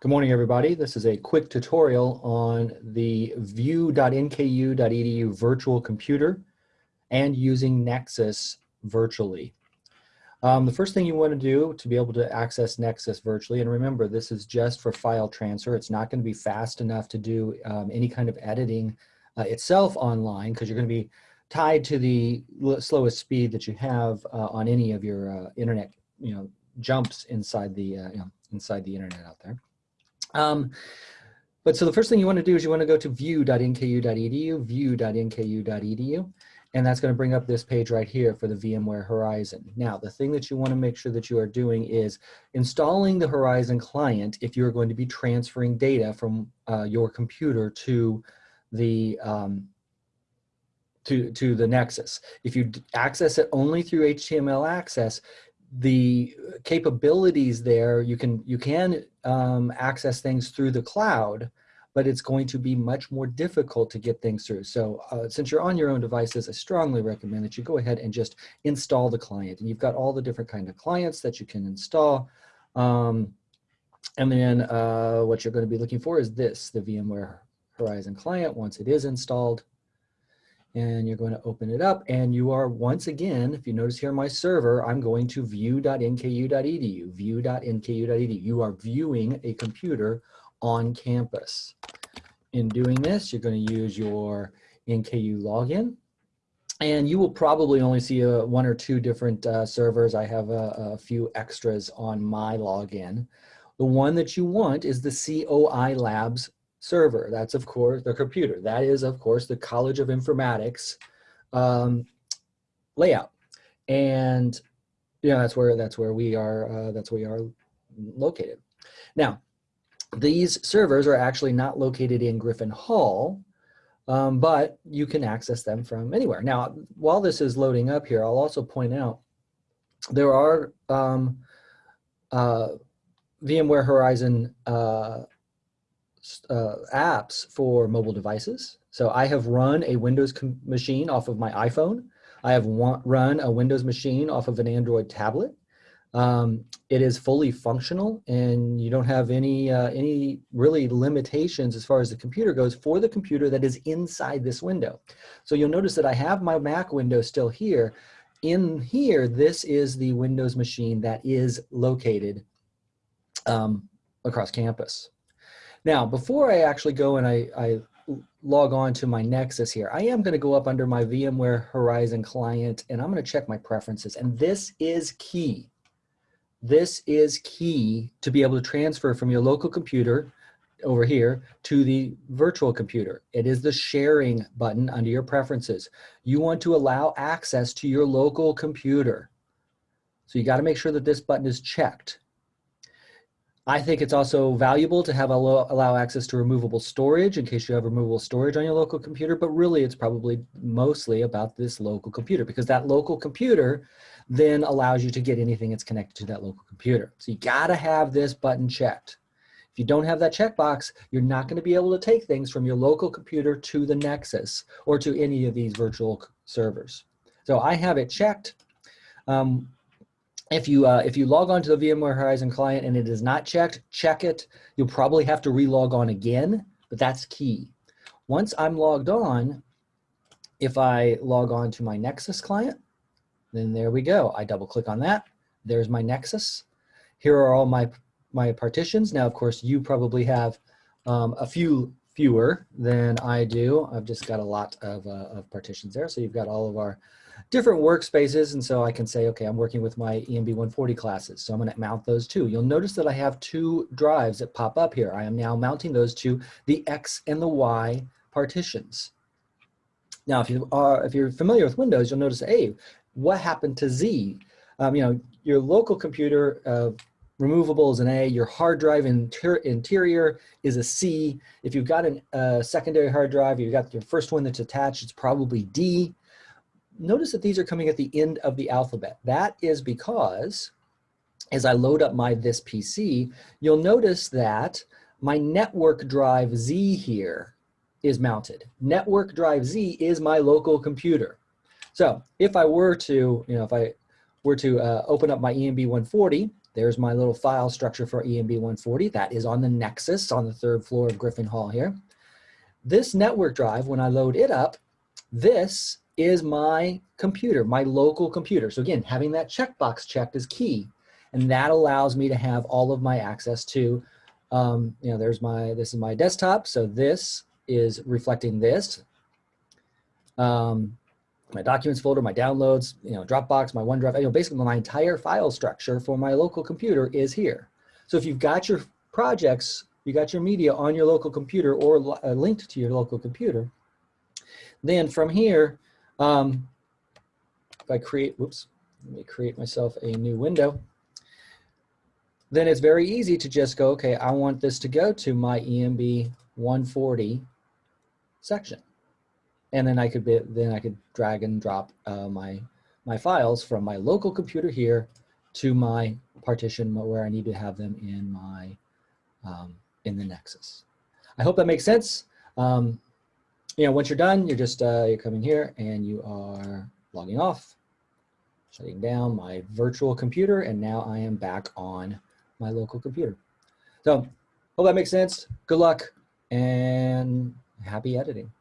Good morning, everybody. This is a quick tutorial on the view.nku.edu virtual computer and using Nexus virtually. Um, the first thing you want to do to be able to access Nexus virtually, and remember, this is just for file transfer. It's not going to be fast enough to do um, any kind of editing uh, itself online because you're going to be tied to the slowest speed that you have uh, on any of your uh, internet, you know, jumps inside the, uh, you know, inside the internet out there. Um, but so the first thing you want to do is you want to go to view.nku.edu, view.nku.edu, and that's going to bring up this page right here for the VMware Horizon. Now, the thing that you want to make sure that you are doing is installing the Horizon client if you're going to be transferring data from uh, your computer to the um, to, to the Nexus. If you access it only through HTML access, the capabilities there, you can, you can um, access things through the cloud, but it's going to be much more difficult to get things through. So uh, since you're on your own devices, I strongly recommend that you go ahead and just install the client. And you've got all the different kind of clients that you can install. Um, and then uh, what you're going to be looking for is this, the VMware Horizon client. Once it is installed, and you're going to open it up and you are once again, if you notice here my server, I'm going to view.nku.edu, view.nku.edu. You are viewing a computer on campus. In doing this, you're going to use your NKU login and you will probably only see a, one or two different uh, servers. I have a, a few extras on my login. The one that you want is the COI Labs server. That's of course the computer. That is of course the College of Informatics um, layout. And yeah, that's where that's where we are. Uh, that's where we are located. Now, these servers are actually not located in Griffin Hall, um, but you can access them from anywhere. Now, while this is loading up here, I'll also point out there are um, uh, VMware Horizon uh, uh, apps for mobile devices. So I have run a Windows machine off of my iPhone. I have run a Windows machine off of an Android tablet. Um, it is fully functional and you don't have any, uh, any really limitations as far as the computer goes for the computer that is inside this window. So you'll notice that I have my Mac window still here. In here, this is the Windows machine that is located um, across campus. Now, before I actually go and I, I log on to my Nexus here, I am going to go up under my VMware Horizon client and I'm going to check my preferences. And this is key. This is key to be able to transfer from your local computer over here to the virtual computer. It is the sharing button under your preferences. You want to allow access to your local computer. So you got to make sure that this button is checked. I think it's also valuable to have allow, allow access to removable storage in case you have removable storage on your local computer, but really it's probably mostly about this local computer because that local computer then allows you to get anything that's connected to that local computer. So you gotta have this button checked. If you don't have that checkbox, you're not gonna be able to take things from your local computer to the Nexus or to any of these virtual servers. So I have it checked. Um, if you uh, if you log on to the VMware Horizon client and it is not checked, check it. You'll probably have to relog on again, but that's key. Once I'm logged on, if I log on to my Nexus client, then there we go. I double click on that. There's my Nexus. Here are all my my partitions. Now, of course, you probably have um, a few fewer than I do. I've just got a lot of, uh, of partitions there. So you've got all of our different workspaces. And so I can say, okay, I'm working with my EMB 140 classes. So I'm gonna mount those too. You'll notice that I have two drives that pop up here. I am now mounting those to the X and the Y partitions. Now, if you are, if you're familiar with Windows, you'll notice, hey, what happened to Z? Um, you know, your local computer uh, removable is an A, your hard drive inter interior is a C. If you've got a uh, secondary hard drive, you've got your first one that's attached, it's probably D notice that these are coming at the end of the alphabet. That is because as I load up my this PC, you'll notice that my network drive Z here is mounted. Network drive Z is my local computer. So if I were to, you know, if I were to uh, open up my EMB 140 there's my little file structure for EMB 140. That is on the Nexus on the third floor of Griffin Hall here. This network drive, when I load it up, this is my computer, my local computer. So again, having that checkbox checked is key. And that allows me to have all of my access to, um, you know, there's my, this is my desktop. So this is reflecting this. Um, my documents folder, my downloads, you know, Dropbox, my OneDrive, you know, basically my entire file structure for my local computer is here. So if you've got your projects, you got your media on your local computer or uh, linked to your local computer, then from here, um, if I create, whoops, let me create myself a new window, then it's very easy to just go, okay, I want this to go to my EMB 140 section and then I could be, then I could drag and drop uh, my my files from my local computer here to my partition where I need to have them in my um, in the Nexus. I hope that makes sense. Um, you know, once you're done, you're just uh, you're coming here and you are logging off, shutting down my virtual computer, and now I am back on my local computer. So, hope that makes sense. Good luck and happy editing.